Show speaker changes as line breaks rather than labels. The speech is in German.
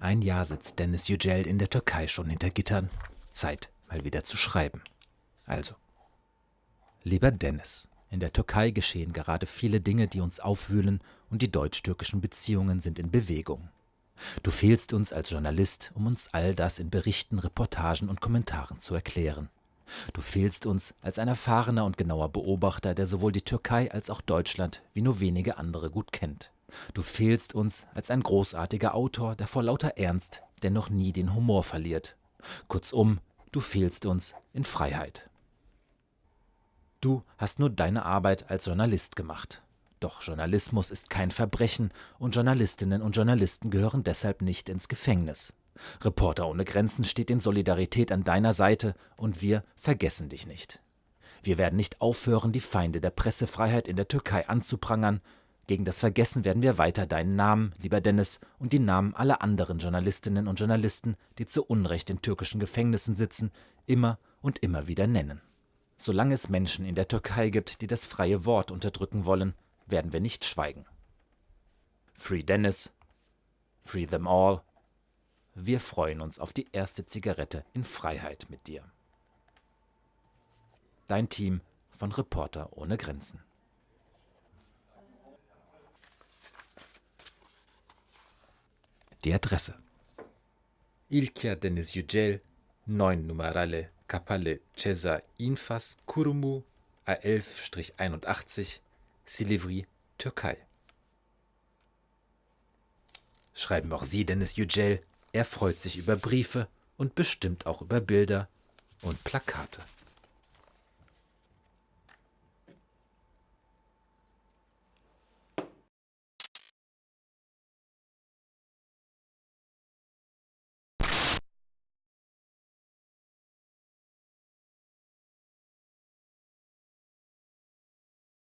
Ein Jahr sitzt Dennis Yücel in der Türkei schon hinter Gittern. Zeit, mal wieder zu schreiben. Also. Lieber Dennis, in der Türkei geschehen gerade viele Dinge, die uns aufwühlen, und die deutsch-türkischen Beziehungen sind in Bewegung. Du fehlst uns als Journalist, um uns all das in Berichten, Reportagen und Kommentaren zu erklären. Du fehlst uns als ein erfahrener und genauer Beobachter, der sowohl die Türkei als auch Deutschland wie nur wenige andere gut kennt. Du fehlst uns als ein großartiger Autor, der vor lauter Ernst dennoch nie den Humor verliert. Kurzum, du fehlst uns in Freiheit. Du hast nur deine Arbeit als Journalist gemacht. Doch Journalismus ist kein Verbrechen und Journalistinnen und Journalisten gehören deshalb nicht ins Gefängnis. Reporter ohne Grenzen steht in Solidarität an deiner Seite und wir vergessen dich nicht. Wir werden nicht aufhören, die Feinde der Pressefreiheit in der Türkei anzuprangern, gegen das Vergessen werden wir weiter deinen Namen, lieber Dennis, und die Namen aller anderen Journalistinnen und Journalisten, die zu Unrecht in türkischen Gefängnissen sitzen, immer und immer wieder nennen. Solange es Menschen in der Türkei gibt, die das freie Wort unterdrücken wollen, werden wir nicht schweigen. Free Dennis, Free them all. Wir freuen uns auf die erste Zigarette in Freiheit mit dir. Dein Team von Reporter ohne Grenzen. Die Adresse. İlker Deniz Yücel, 9 numaralı Kapalı Ceza Infas Kurumu A11-81 Silivri, Türkei. Schreiben auch Sie Dennis Yücel, er freut sich über Briefe und bestimmt auch über Bilder und Plakate.